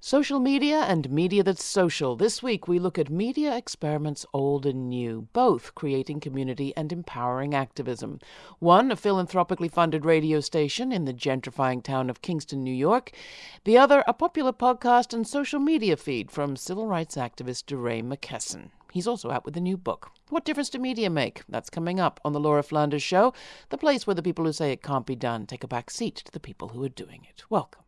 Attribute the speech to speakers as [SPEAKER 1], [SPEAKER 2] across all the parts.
[SPEAKER 1] Social media and media that's social. This week we look at media experiments old and new, both creating community and empowering activism. One, a philanthropically funded radio station in the gentrifying town of Kingston, New York. The other, a popular podcast and social media feed from civil rights activist DeRay McKesson. He's also out with a new book. What difference do media make? That's coming up on The Laura Flanders Show, the place where the people who say it can't be done take a back seat to the people who are doing it. Welcome.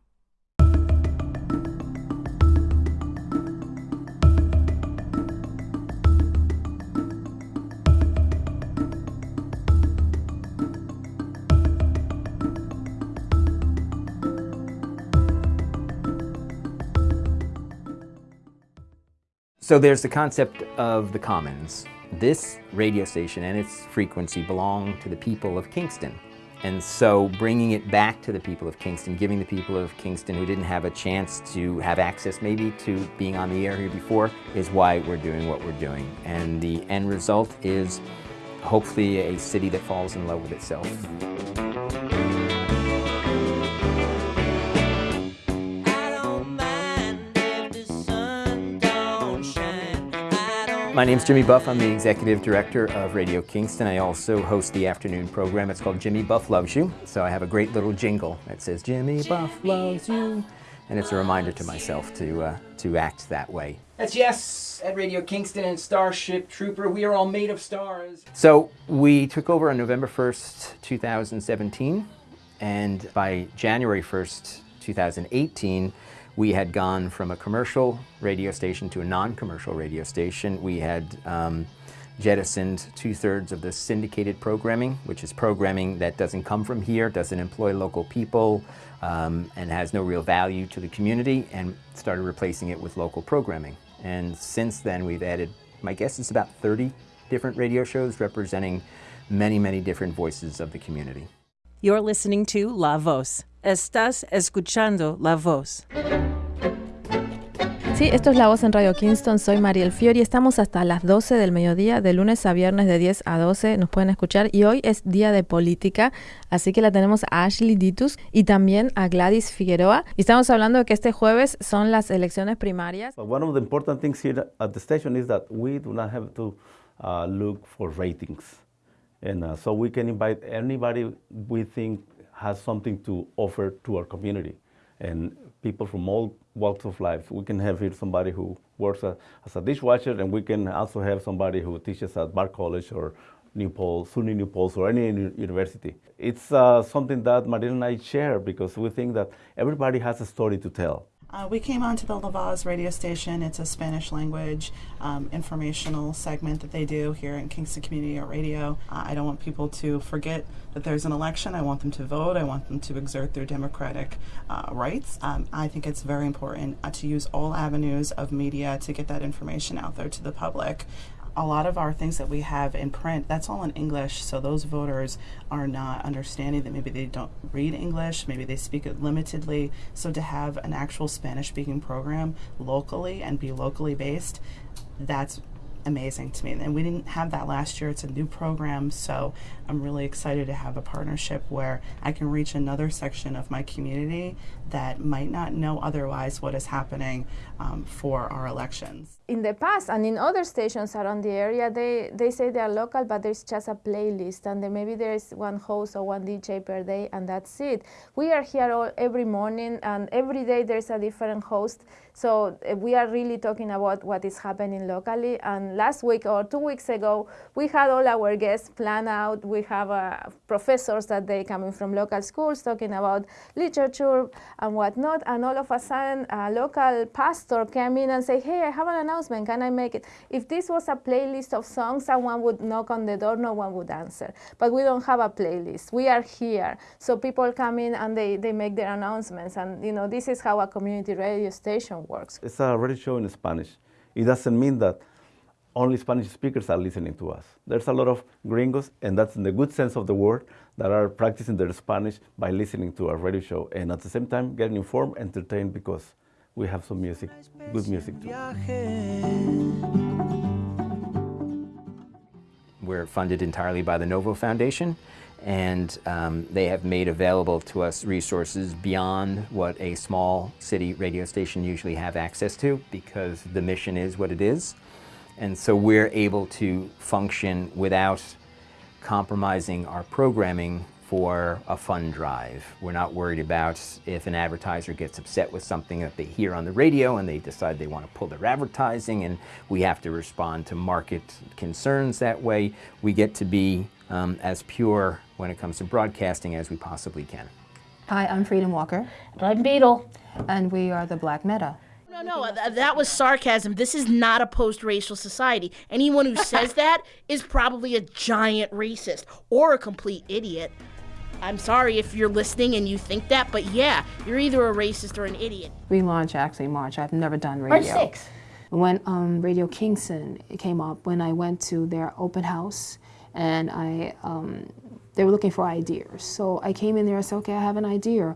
[SPEAKER 2] So there's the concept of the commons. This radio station and its frequency belong to the people of Kingston. And so bringing it back to the people of Kingston, giving the people of Kingston who didn't have a chance to have access maybe to being on the air here before is why we're doing what we're doing. And the end result is hopefully a city that falls in love with itself. My name's Jimmy Buff. I'm the Executive Director of Radio Kingston. I also host the afternoon program. It's called Jimmy Buff Loves You. So I have a great little jingle that says, Jimmy Buff loves you. And it's a reminder to myself to, uh, to act that way. That's yes at Radio Kingston and Starship Trooper. We are all made of stars. So we took over on November 1st, 2017. And by January 1st, 2018, we had gone from a commercial radio station to a non-commercial radio station. We had um, jettisoned two-thirds of the syndicated programming, which is programming that doesn't come from here, doesn't employ local people, um, and has no real value to the community, and started replacing it with local programming. And since then, we've added, my guess is about 30 different radio shows representing many, many different voices of the community.
[SPEAKER 3] You're listening to La Voz. Estás escuchando La Voz.
[SPEAKER 4] Sí, esto es La Voz en Radio Kingston. Soy Mariel Fiori. Estamos hasta las 12 del mediodía, de lunes a viernes de 10 a 12. Nos pueden escuchar. Y hoy es día de política, así que la tenemos a Ashley Ditus y también a Gladys Figueroa. Y estamos hablando de que este jueves son las elecciones primarias.
[SPEAKER 5] One of the important things here at the station is that we do not have to uh, look for ratings. And uh, so we can invite anybody we think has something to offer to our community. And people from all walks of life. We can have here somebody who works as a dishwasher, and we can also have somebody who teaches at Bard College or New Paltz, SUNY New Paltz, or any university. It's uh, something that Mariel and I share because we think that everybody has a story to tell.
[SPEAKER 6] Uh, we came onto the La Voz radio station. It's a Spanish language um, informational segment that they do here in Kingston Community Radio. Uh, I don't want people to forget that there's an election. I want them to vote. I want them to exert their democratic uh, rights. Um, I think it's very important uh, to use all avenues of media to get that information out there to the public a lot of our things that we have in print, that's all in English. So those voters are not understanding that maybe they don't read English, maybe they speak it limitedly. So to have an actual Spanish speaking program locally and be locally based, that's amazing to me. And we didn't have that last year. It's a new program, so I'm really excited to have a partnership where I can reach another section of my community that might not know otherwise what is happening um, for our elections.
[SPEAKER 4] In the past and in other stations around the area, they, they say they are local, but there's just a playlist, and then maybe there's one host or one DJ per day, and that's it. We are here all, every morning, and every day there's a different host. So uh, we are really talking about what is happening locally. And last week or two weeks ago, we had all our guests plan out. We have uh, professors that they coming from local schools talking about literature and whatnot. And all of a sudden, a local pastor came in and said, "Hey, I have an announcement. Can I make it?" If this was a playlist of songs, someone would knock on the door. No one would answer. But we don't have a playlist. We are here, so people come in and they they make their announcements. And you know, this is how a community radio station works.
[SPEAKER 5] It's a radio show in Spanish. It doesn't mean that only Spanish speakers are listening to us. There's a lot of gringos, and that's in the good sense of the word, that are practicing their Spanish by listening to our radio show, and at the same time getting informed, entertained, because we have some music, good music too.
[SPEAKER 2] We're funded entirely by the Novo Foundation, and um, they have made available to us resources beyond what a small city radio station usually have access to because the mission is what it is. And so we're able to function without compromising our programming for a fund drive. We're not worried about if an advertiser gets upset with something that they hear on the radio and they decide they want to pull their advertising and we have to respond to market concerns that way. We get to be um, as pure when it comes to broadcasting as we possibly can.
[SPEAKER 7] Hi, I'm Freedom Walker.
[SPEAKER 8] And I'm Beetle.
[SPEAKER 7] And we are the Black Meta.
[SPEAKER 8] No, no, th- that was sarcasm. This is not a post racial society. Anyone who says that is probably a giant racist or a complete idiot. I'm sorry if you're listening and you think that, but yeah, you're either a racist or an idiot.
[SPEAKER 7] We launch actually March. I've never done radio.
[SPEAKER 8] March 6.
[SPEAKER 7] When um, Radio Kingston came up, when I went to their open house, and I, um, they were looking for ideas. So I came in there and said, okay, I have an idea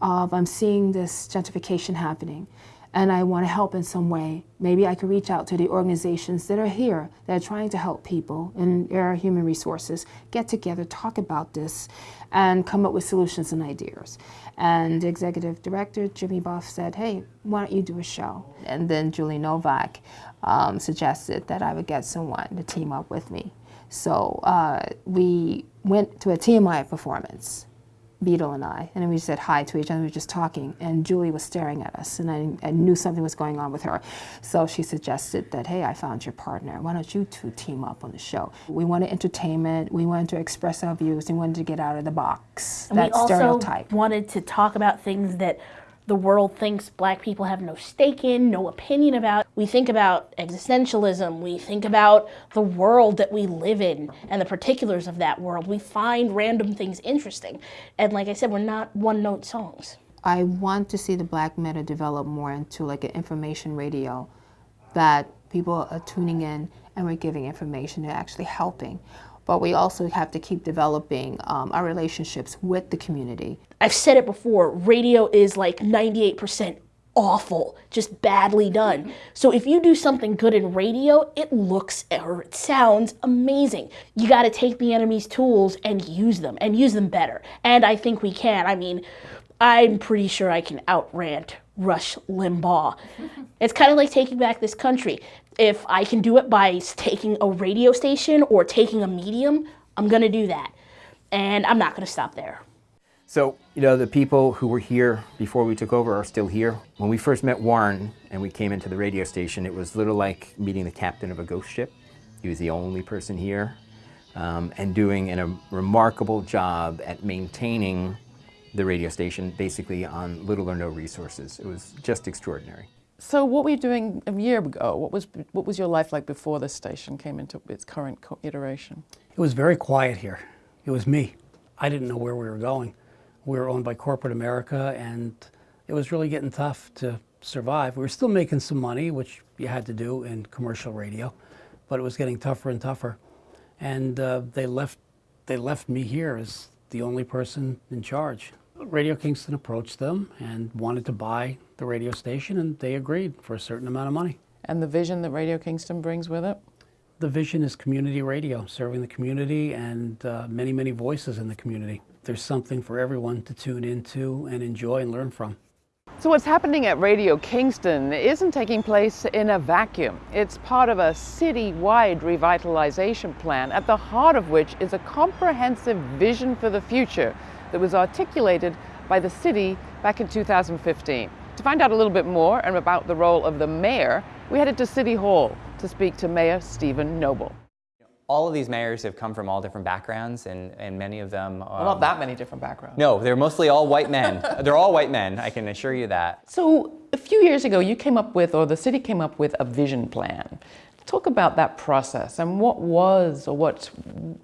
[SPEAKER 7] of I'm seeing this gentrification happening and I want to help in some way. Maybe I could reach out to the organizations that are here that are trying to help people in our human resources, get together, talk about this, and come up with solutions and ideas. And the executive director, Jimmy Buff, said, hey, why don't you do a show? And then Julie Novak um, suggested that I would get someone to team up with me. So uh, we went to a TMI performance Beetle and I, and we said hi to each other. We were just talking, and Julie was staring at us, and I, I, knew something was going on with her. So she suggested that, hey, I found your partner. Why don't you two team up on the show? We wanted entertainment. We wanted to express our views. We wanted to get out of the box.
[SPEAKER 8] And
[SPEAKER 7] that
[SPEAKER 8] we also
[SPEAKER 7] stereotype.
[SPEAKER 8] wanted to talk about things that the world thinks black people have no stake in, no opinion about. We think about existentialism, we think about the world that we live in and the particulars of that world. We find random things interesting. And like I said, we're not one note songs.
[SPEAKER 7] I want to see the black meta develop more into like an information radio that people are tuning in and we're giving information and actually helping but we also have to keep developing um, our relationships with the community.
[SPEAKER 8] I've said it before, radio is like 98% awful, just badly done. So if you do something good in radio, it looks or it sounds amazing. You got to take the enemy's tools and use them and use them better. And I think we can. I mean, I'm pretty sure I can outrant Rush Limbaugh. it's kind of like taking back this country if I can do it by taking a radio station or taking a medium, I'm going to do that. And I'm not going to stop there.
[SPEAKER 2] So, you know, the people who were here before we took over are still here. When we first met Warren and we came into the radio station, it was a little like meeting the captain of a ghost ship. He was the only person here um, and doing a remarkable job at maintaining the radio station basically on little or no resources. It was just extraordinary.
[SPEAKER 1] So what were you doing a year ago? What was, what was your life like before the station came into its current iteration?
[SPEAKER 9] It was very quiet here. It was me. I didn't know where we were going. We were owned by corporate America and it was really getting tough to survive. We were still making some money, which you had to do in commercial radio, but it was getting tougher and tougher. And uh, they, left, they left me here as the only person in charge. Radio Kingston approached them and wanted to buy the radio station, and they agreed for a certain amount of money.
[SPEAKER 1] And the vision that Radio Kingston brings with it?
[SPEAKER 9] The vision is community radio, serving the community and uh, many, many voices in the community. There's something for everyone to tune into and enjoy and learn from.
[SPEAKER 1] So what's happening at Radio Kingston isn't taking place in a vacuum. It's part of a city-wide revitalization plan, at the heart of which is a comprehensive vision for the future that was articulated by the city back in 2015. To find out a little bit more and about the role of the mayor, we headed to City Hall to speak to Mayor Steven Noble.
[SPEAKER 10] All of these mayors have come from all different backgrounds, and, and many of them. Um,
[SPEAKER 1] well, not that many different backgrounds.
[SPEAKER 10] No, they're mostly all white men. they're all white men, I can assure you that.
[SPEAKER 1] So, a few years ago, you came up with, or the city came up with, a vision plan. Talk about that process and what was, or what,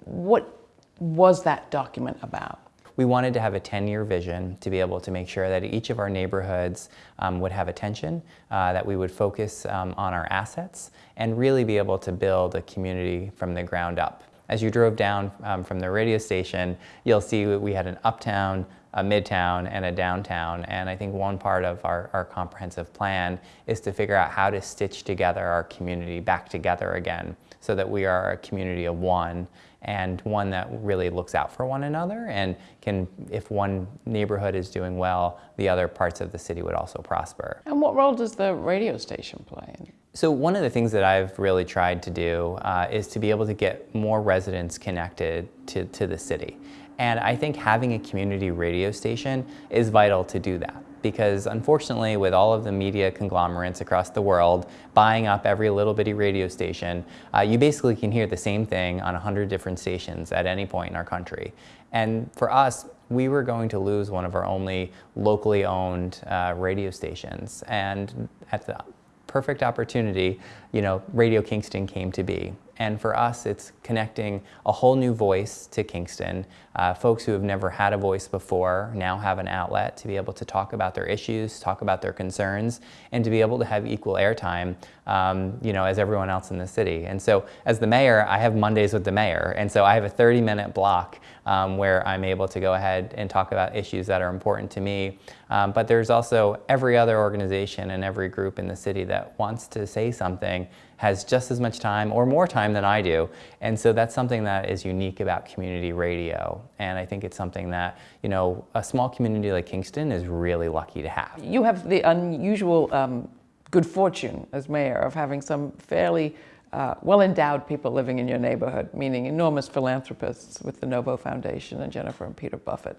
[SPEAKER 1] what was that document about?
[SPEAKER 10] We wanted to have a 10-year vision to be able to make sure that each of our neighborhoods um, would have attention, uh, that we would focus um, on our assets, and really be able to build a community from the ground up. As you drove down um, from the radio station, you'll see we had an uptown a midtown and a downtown. And I think one part of our, our comprehensive plan is to figure out how to stitch together our community back together again so that we are a community of one and one that really looks out for one another and can, if one neighborhood is doing well, the other parts of the city would also prosper.
[SPEAKER 1] And what role does the radio station play?
[SPEAKER 10] So one of the things that I've really tried to do uh, is to be able to get more residents connected to, to the city. And I think having a community radio station is vital to do that because unfortunately with all of the media conglomerates across the world buying up every little bitty radio station, uh, you basically can hear the same thing on 100 different stations at any point in our country. And for us, we were going to lose one of our only locally owned uh, radio stations. And at the perfect opportunity, you know, Radio Kingston came to be. And for us, it's connecting a whole new voice to Kingston. Uh, folks who have never had a voice before now have an outlet to be able to talk about their issues, talk about their concerns, and to be able to have equal airtime, um, you know, as everyone else in the city. And so as the mayor, I have Mondays with the mayor. And so I have a 30 minute block um, where I'm able to go ahead and talk about issues that are important to me. Um, but there's also every other organization and every group in the city that wants to say something has just as much time or more time than I do. And so that's something that is unique about community radio. And I think it's something that, you know, a small community like Kingston is really lucky to have.
[SPEAKER 1] You have the unusual um, good fortune as mayor of having some fairly uh, well-endowed people living in your neighborhood, meaning enormous philanthropists with the Novo Foundation and Jennifer and Peter Buffett.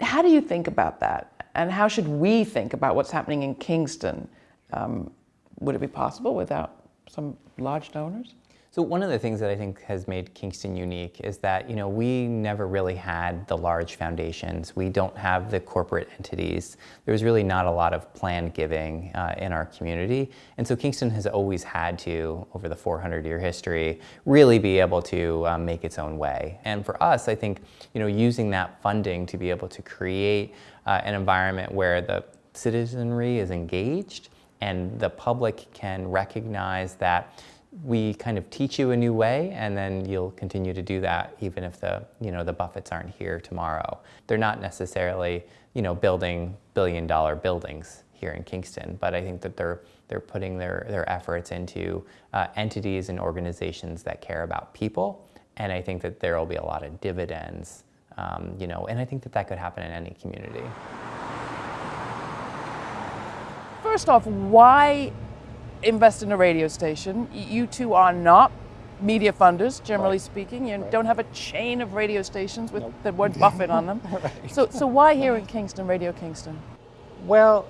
[SPEAKER 1] How do you think about that? And how should we think about what's happening in Kingston? Um, would it be possible without some large donors?
[SPEAKER 10] So one of the things that I think has made Kingston unique is that, you know, we never really had the large foundations. We don't have the corporate entities. There's really not a lot of planned giving uh, in our community. And so Kingston has always had to, over the 400 year history, really be able to um, make its own way. And for us, I think, you know, using that funding to be able to create uh, an environment where the citizenry is engaged and the public can recognize that we kind of teach you a new way and then you'll continue to do that even if the you know the buffetts aren't here tomorrow. They're not necessarily you know building billion dollar buildings here in kingston but i think that they're they're putting their their efforts into uh, entities and organizations that care about people and i think that there will be a lot of dividends um, you know and i think that that could happen in any community.
[SPEAKER 1] First off, why invest in a radio station? You two are not media funders, generally right. speaking. You right. don't have a chain of radio stations with nope. the word Buffett on them. right. So, so why here in Kingston, Radio Kingston?
[SPEAKER 11] Well,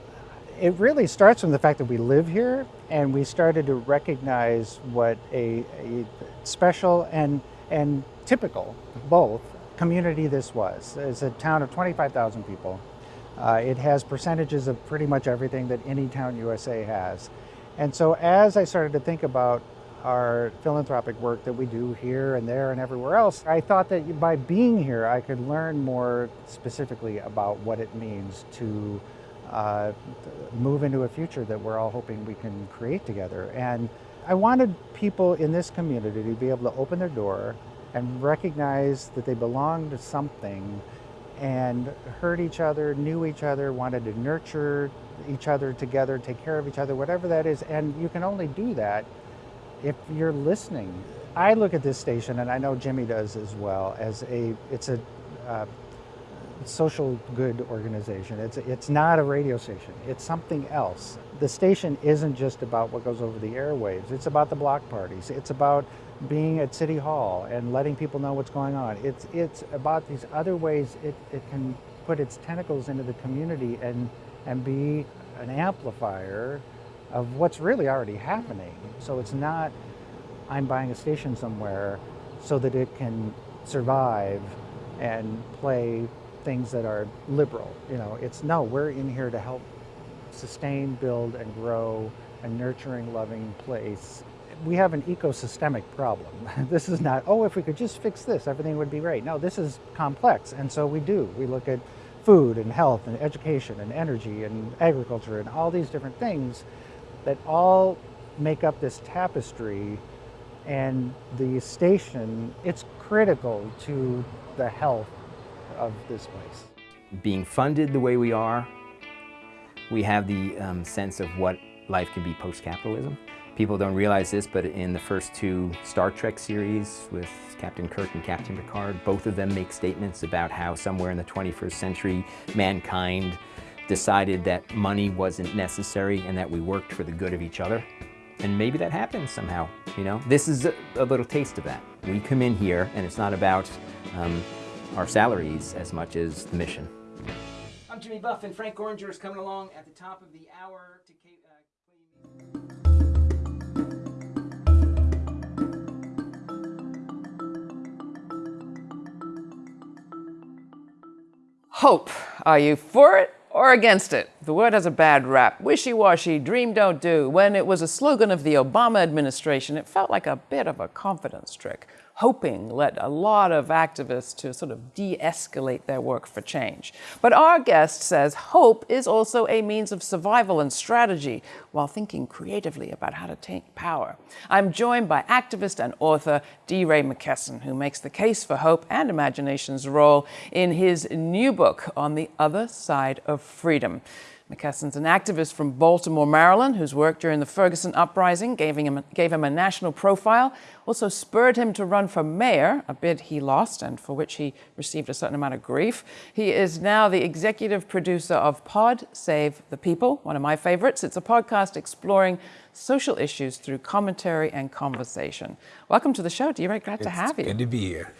[SPEAKER 11] it really starts from the fact that we live here and we started to recognize what a, a special and, and typical, both, community this was. It's a town of 25,000 people uh, it has percentages of pretty much everything that any town USA has. And so as I started to think about our philanthropic work that we do here and there and everywhere else, I thought that by being here I could learn more specifically about what it means to uh, move into a future that we're all hoping we can create together. And I wanted people in this community to be able to open their door and recognize that they belong to something and heard each other, knew each other, wanted to nurture each other together, take care of each other, whatever that is. And you can only do that if you're listening. I look at this station, and I know Jimmy does as well, as a it's a uh, social good organization. It's it's not a radio station. It's something else. The station isn't just about what goes over the airwaves. It's about the block parties. It's about being at City Hall and letting people know what's going on. It's, it's about these other ways it, it can put its tentacles into the community and, and be an amplifier of what's really already happening. So it's not, I'm buying a station somewhere so that it can survive and play things that are liberal. You know, it's no, we're in here to help sustain, build, and grow a nurturing, loving place we have an ecosystemic problem. this is not, oh, if we could just fix this, everything would be great. No, this is complex, and so we do. We look at food and health and education and energy and agriculture and all these different things that all make up this tapestry and the station, it's critical to the health of this place.
[SPEAKER 2] being funded the way we are, we have the um, sense of what life can be post-capitalism. People don't realize this, but in the first two Star Trek series with Captain Kirk and Captain Picard, both of them make statements about how somewhere in the 21st century, mankind decided that money wasn't necessary and that we worked for the good of each other. And maybe that happens somehow, you know? This is a, a little taste of that. We come in here and it's not about um, our salaries as much as the mission. I'm Jimmy Buff and Frank Oranger is coming along at the top of the hour to
[SPEAKER 1] Hope. Are you for it or against it? The word has a bad rap. Wishy-washy, dream don't do. When it was a slogan of the Obama administration, it felt like a bit of a confidence trick hoping led a lot of activists to sort of de-escalate their work for change. But our guest says hope is also a means of survival and strategy while thinking creatively about how to take power. I'm joined by activist and author DeRay McKesson, who makes the case for hope and imagination's role in his new book, On the Other Side of Freedom. McKesson's an activist from Baltimore, Maryland, whose work during the Ferguson uprising gave him, gave him a national profile, also spurred him to run for mayor, a bid he lost and for which he received a certain amount of grief. He is now the executive producer of Pod Save the People, one of my favorites. It's a podcast exploring social issues through commentary and conversation. Welcome to the show, DeRay. Glad
[SPEAKER 12] it's
[SPEAKER 1] to have you.
[SPEAKER 12] Good to be here.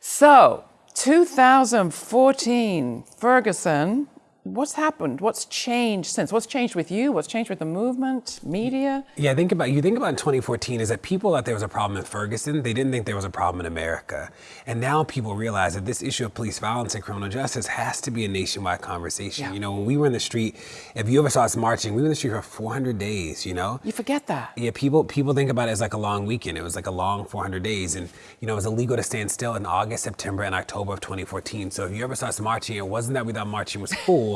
[SPEAKER 1] So, 2014, Ferguson, what's happened? What's changed since? What's changed with you? What's changed with the movement, media?
[SPEAKER 12] Yeah, think about you think about in 2014 is that people thought there was a problem in Ferguson. They didn't think there was a problem in America, and now people realize that this issue of police violence and criminal justice has to be a nationwide conversation. Yeah. You know, when we were in the street, if you ever saw us marching, we were in the street for 400 days. You know,
[SPEAKER 1] you forget that.
[SPEAKER 12] Yeah, people people think about it as like a long weekend. It was like a long 400 days, and you know, it was illegal to stand still in August, September, and October of 2014. So if you ever saw us marching, it wasn't that we thought marching was cool.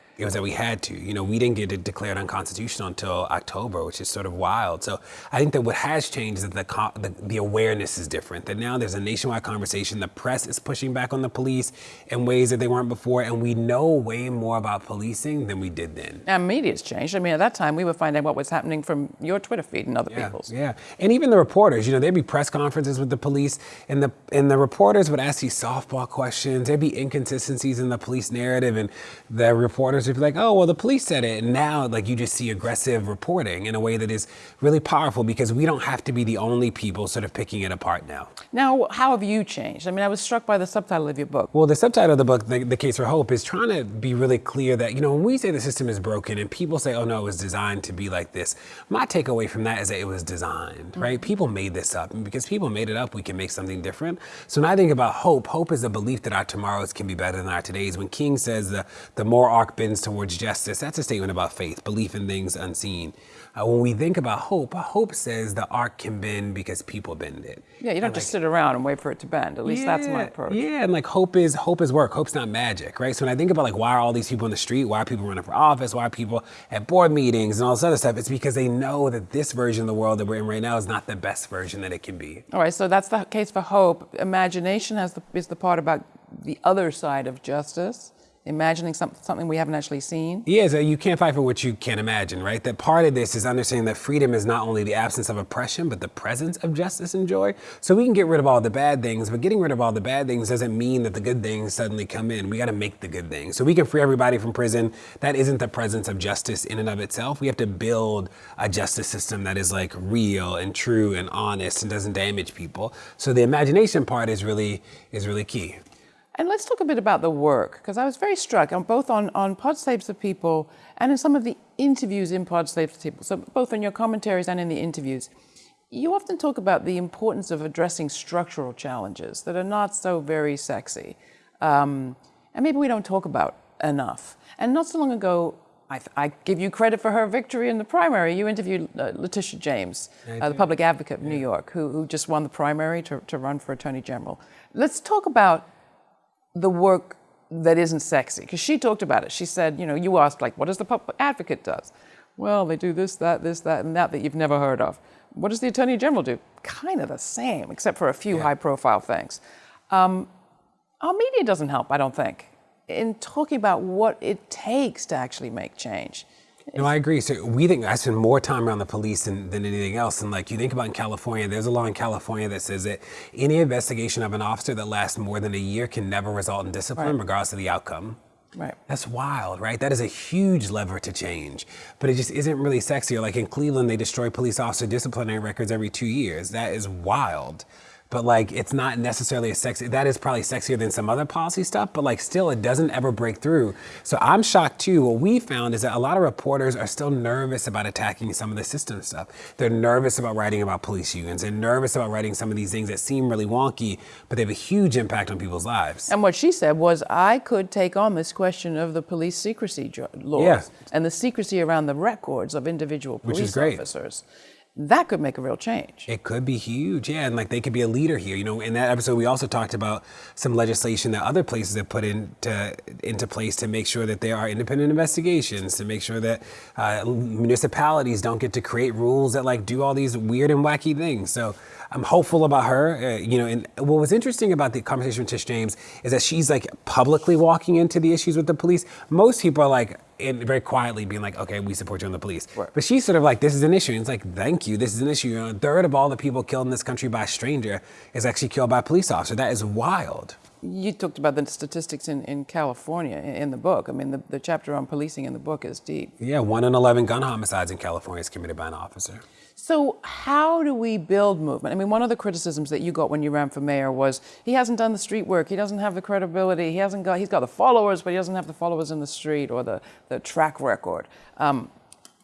[SPEAKER 12] it was that we had to. You know, we didn't get it declared unconstitutional until October, which is sort of wild. So I think that what has changed is that the, the, the, awareness is different. That now there's a nationwide conversation. The press is pushing back on the police in ways that they weren't before, and we know way more about policing than we did then.
[SPEAKER 1] And media's changed. I mean, at that time, we were finding out what was happening from your Twitter feed and other
[SPEAKER 12] yeah,
[SPEAKER 1] people's.
[SPEAKER 12] Yeah, and even the reporters. You know, there'd be press conferences with the police, and the and the reporters would ask these softball questions. There'd be inconsistencies in the police narrative, and the reporters be like, "Oh, well, the police said it." And now, like, you just see aggressive reporting in a way that is really powerful because we don't have to be the only people sort of picking it apart now.
[SPEAKER 1] Now, how have you changed? I mean, I was struck by the subtitle of your book.
[SPEAKER 12] Well, the subtitle of the book, the, the Case for Hope, is trying to be really clear that you know when we say the system is broken and people say, "Oh no, it was designed to be like this," my takeaway from that is that it was designed, right? Mm-hmm. People made this up, and because people made it up, we can make something different. So when I think about hope, hope is a belief that our tomorrows can be better than our todays. When King says the the more arc bends towards justice, that's a statement about faith, belief in things unseen. Uh, when we think about hope, hope says the arc can bend because people bend it.
[SPEAKER 1] Yeah, you don't and just like, sit around and wait for it to bend. At least
[SPEAKER 12] yeah,
[SPEAKER 1] that's my approach.
[SPEAKER 12] Yeah, and like hope is hope is work. Hope's not magic, right? So when I think about like why are all these people in the street? Why are people running for office? Why are people at board meetings and all this other stuff? It's because they know that this version of the world that we're in right now is not the best version that it can be.
[SPEAKER 1] All right, so that's the case for hope. Imagination has the, is the part about the other side of justice imagining some, something we haven't actually seen?
[SPEAKER 12] Yeah, so you can't fight for what you can't imagine, right? That part of this is understanding that freedom is not only the absence of oppression, but the presence of justice and joy. So we can get rid of all the bad things, but getting rid of all the bad things doesn't mean that the good things suddenly come in. We got to make the good things. So we can free everybody from prison. That isn't the presence of justice in and of itself. We have to build a justice system that is like real and true and honest and doesn't damage people. So the imagination part is really is really key.
[SPEAKER 1] And let's talk a bit about the work, because I was very struck, on both on, on Pod Saves the People and in some of the interviews in Pod Saves the People, so both in your commentaries and in the interviews, you often talk about the importance of addressing structural challenges that are not so very sexy, um, and maybe we don't talk about enough. And not so long ago, I, I, give you credit for her victory in the primary. You interviewed uh, Letitia James, uh, the public advocate of New York, who, who just won the primary to, to run for attorney general. Let's talk about the work that isn't sexy. Because she talked about it. She said, you know, you asked, like, what does the public advocate does? Well, they do this, that, this, that, and that that you've never heard of. What does the attorney general do? Kind of the same, except for a few yeah. high profile things. Um, our media doesn't help, I don't think. in talking about what it takes to actually make change.
[SPEAKER 12] No, I agree. So we think I spend more time around the police than, than anything else. And like you think about in California, there's a law in California that says that any investigation of an officer that lasts more than a year can never result in discipline,
[SPEAKER 1] Right.
[SPEAKER 12] regardless of the outcome.
[SPEAKER 1] Right.
[SPEAKER 12] That's wild, right? That is a huge lever to change, but it just isn't really sexy. Or like in Cleveland, they destroy police officer disciplinary records every two years. That is wild. But like, it's not necessarily a sexy. That is probably sexier than some other policy stuff. But like, still, it doesn't ever break through. So I'm shocked too. What we found is that a lot of reporters are still nervous about attacking some of the system stuff. They're nervous about writing about police unions. They're nervous about writing some of these things that seem really wonky, but they have a huge impact on people's lives.
[SPEAKER 1] And what she said was, I could take on this question of the police secrecy laws
[SPEAKER 12] Yeah.
[SPEAKER 1] and the secrecy around the records of individual
[SPEAKER 12] Which
[SPEAKER 1] police
[SPEAKER 12] is great.
[SPEAKER 1] officers. That could make a real change.
[SPEAKER 12] It could be huge, yeah, and like they could be a leader here. You know, in that episode, we also talked about some legislation that other places have put into into place to make sure that there are independent investigations, to make sure that uh, municipalities don't get to create rules that like do all these weird and wacky things. So I'm hopeful about her. Uh, you know, and what was interesting about the conversation with Tish James is that she's like publicly walking into the issues with the police. Most people are like in, very quietly being like, okay, we support you on the police. But she's sort of like, this is an issue. And it's like, thank you, this is an issue. You know, a third of all the people killed in this country by a stranger is actually killed by a police officer. That is wild.
[SPEAKER 1] You talked about the statistics in, in California in, the book. I mean, the, the chapter on policing in the book is deep.
[SPEAKER 12] Yeah, one in 11 gun homicides in California is committed by an officer.
[SPEAKER 1] So, how do we build movement? I mean, one of the criticisms that you got when you ran for mayor was he hasn't done the street work, he doesn't have the credibility, he hasn't got, he's got the followers, but he doesn't have the followers in the street or the, the track record. Um,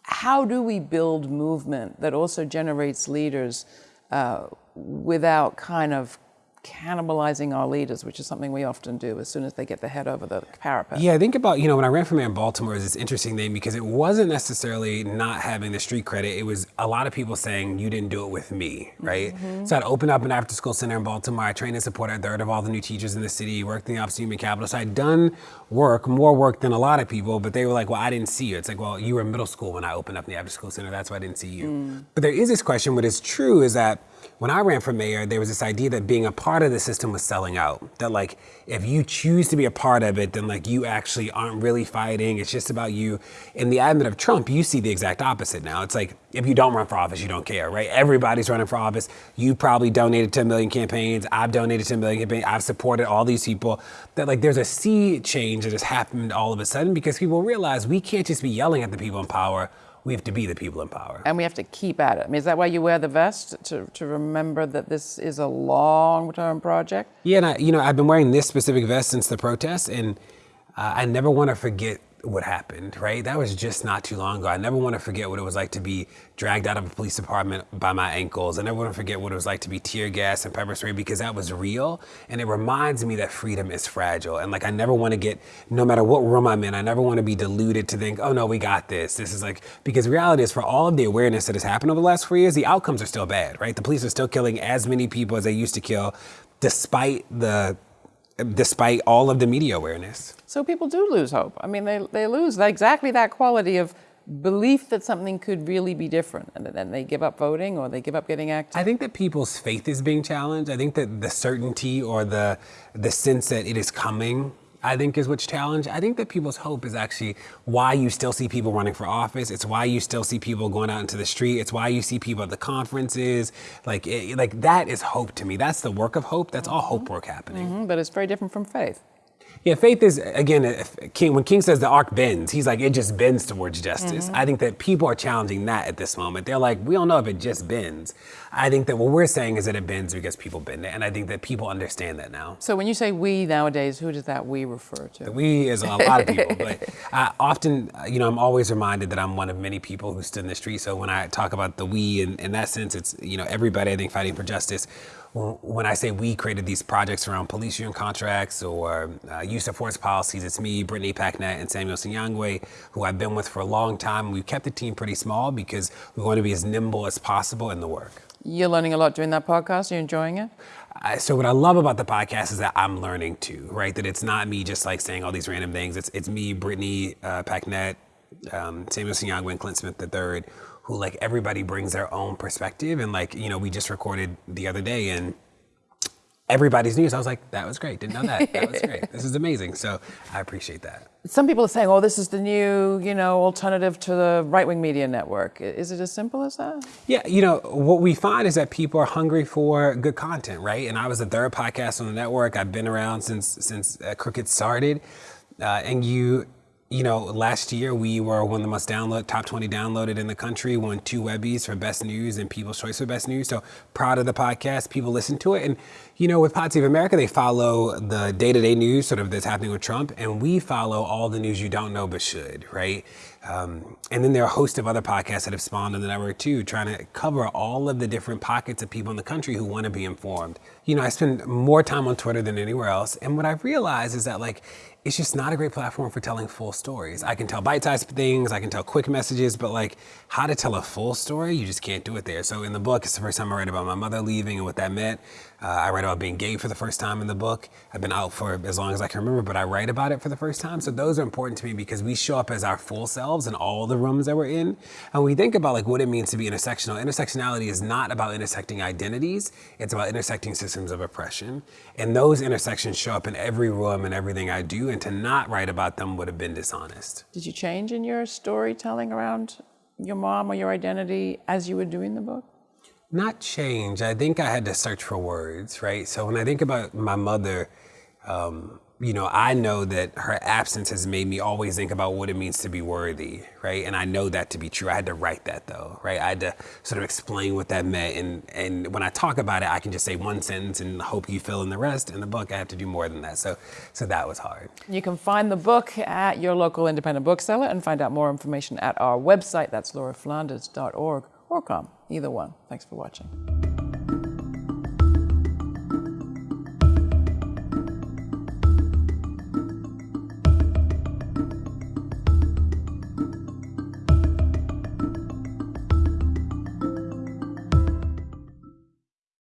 [SPEAKER 1] how do we build movement that also generates leaders uh, without kind of cannibalizing our leaders, which is something we often do as soon as they get their head over the parapet?
[SPEAKER 12] Yeah, I think about, you know, when I ran for mayor in Baltimore, it was this interesting thing because it wasn't necessarily not having the street credit. It was a lot of people saying, you didn't do it with me, right?
[SPEAKER 1] Mm-hmm.
[SPEAKER 12] So I'd opened up an after school center in Baltimore. I trained and supported a third of all the new teachers in the city, worked in the Office of Human Capital. So I'd done work, more work than a lot of people, but they were like, well, I didn't see you. It's like, well, you were in middle school when I opened up the after school center. That's why I didn't see you.
[SPEAKER 1] Mm.
[SPEAKER 12] But there is this question, what is true is that when I ran for mayor, there was this idea that being a part of the system was selling out. That like, if you choose to be a part of it, then like you actually aren't really fighting. It's just about you. In the advent of Trump, you see the exact opposite now. It's like, if you don't run for office, you don't care, right? Everybody's running for office. You probably donated 10 million campaigns. I've donated 10 million campaigns. I've supported all these people. That like, there's a sea change that has happened all of a sudden because people realize we can't just be yelling at the people in power. We have to be the people in power.
[SPEAKER 1] And we have to keep at it. I mean, is that why you wear the vest to, to remember that this is a long term project?
[SPEAKER 12] Yeah, and I, you know, I've been wearing this specific vest since the protests, and uh, I never want to forget what happened. Right, that was just not too long ago. I never want to forget what it was like to be dragged out of a police department by my ankles. I never want to forget what it was like to be tear gas and pepper spray because that was real, and it reminds me that freedom is fragile. And like, I never want to get, no matter what room I'm in, I never want to be deluded to think, oh no, we got this. This is like because reality is, for all of the awareness that has happened over the last four years, the outcomes are still bad. Right, the police are still killing as many people as they used to kill, despite the despite all of the media awareness.
[SPEAKER 1] So people do lose hope. I mean, they, they lose exactly that quality of belief that something could really be different. And then they give up voting or they give up getting active.
[SPEAKER 12] I think that people's faith is being challenged. I think that the certainty or the the sense that it is coming, I think is what's challenged. I think that people's hope is actually why you still see people running for office. It's why you still see people going out into the street. It's why you see people at the conferences. Like it, like that is hope to me. That's the work of hope. That's all hope work happening.
[SPEAKER 1] Mhm, but it's very different from faith.
[SPEAKER 12] Yeah, faith is again. if King when King says the arc bends, he's like it just bends towards justice.
[SPEAKER 1] Mhm.
[SPEAKER 12] I think that people are challenging that at this moment. They're like, we don't know if it just bends. I think that what we're saying is that it bends because people bend it, and I think that people understand that now.
[SPEAKER 1] So when you say we nowadays, who does that we refer to?
[SPEAKER 12] The We is a lot of people, but I often, you know, I'm always reminded that I'm one of many people who stood in the street. So when I talk about the we, in, in that sense, it's you know everybody I think fighting for justice. When- I say we created these projects around police union contracts or uh, use of force policies, it's me, Brittany Packnett, and Samuel Sinyangwe, who I've been with for a long time. We've kept the team pretty small because we want to be as nimble as possible in the work.
[SPEAKER 1] You're learning a lot doing that podcast. You're enjoying it?
[SPEAKER 12] I- so what I love about the podcast is that I'm learning too, right? That it's not me just like saying all these random things. It's it's me, Brittany uh, Packnett, um, Samuel Sinyangwe, and Clint Smith III, who like everybody brings their own perspective. And like you know, we just recorded the other day, and everybody's news. I was like, that was great. Didn't know that. That was great. This is amazing. So I appreciate that.
[SPEAKER 1] Some people are saying, "Oh, this is the new, you know, alternative to the right-wing media network." Is it as simple as that?
[SPEAKER 12] Yeah, you know, what we find is that people are hungry for good content, right? And I was the third podcast on the network. I've been around since since uh, Crooked started, uh, and you you know, last year we were one of the most download, top 20 downloaded in the country, won two Webbies for best news and People's Choice for best news. So proud of the podcast. People listen to it. And, you know, with Pod Save America, they follow the day to day news sort of that's happening with Trump. And we follow all the news you don't know but should, right? Um, and then there are a host of other podcasts that have spawned on the network too, trying to cover all of the different pockets of people in the country who want to be informed. You know, I spend more time on Twitter than anywhere else. And what I've realized is that, like, it's just not a great platform for telling full stories. I can tell bite-sized things, I can tell quick messages, but like how to tell a full story, you just can't do it there. So in the book, it's the first time I write about my mother leaving and what that meant. Uh, I write about being gay for the first time in the book. I've been out for as long as I can remember, but I write about it for the first time. So those are important to me because we show up as our full selves in all the rooms that we're in. And we think about like what it means to be intersectional. Intersectionality is not about intersecting identities. It's about intersecting systems of oppression. And those intersections show up in every room and everything I do. And to not write about them would have been dishonest.
[SPEAKER 1] Did you change in your storytelling around your mom or your identity as you were doing the book?
[SPEAKER 12] Not change. I think I had to search for words, right? So when I think about my mother, um, you know, I know that her absence has made me always think about what it means to be worthy, right? And I know that to be true. I had to write that though, right? I had to sort of explain what that meant. And, and when I talk about it, I can just say one sentence and hope you fill in the rest. In the book, I have to do more than that. So, so that was hard.
[SPEAKER 1] You can find the book at your local independent bookseller and find out more information at our website. That's lauraflanders.org or calm, either one. Thanks for watching.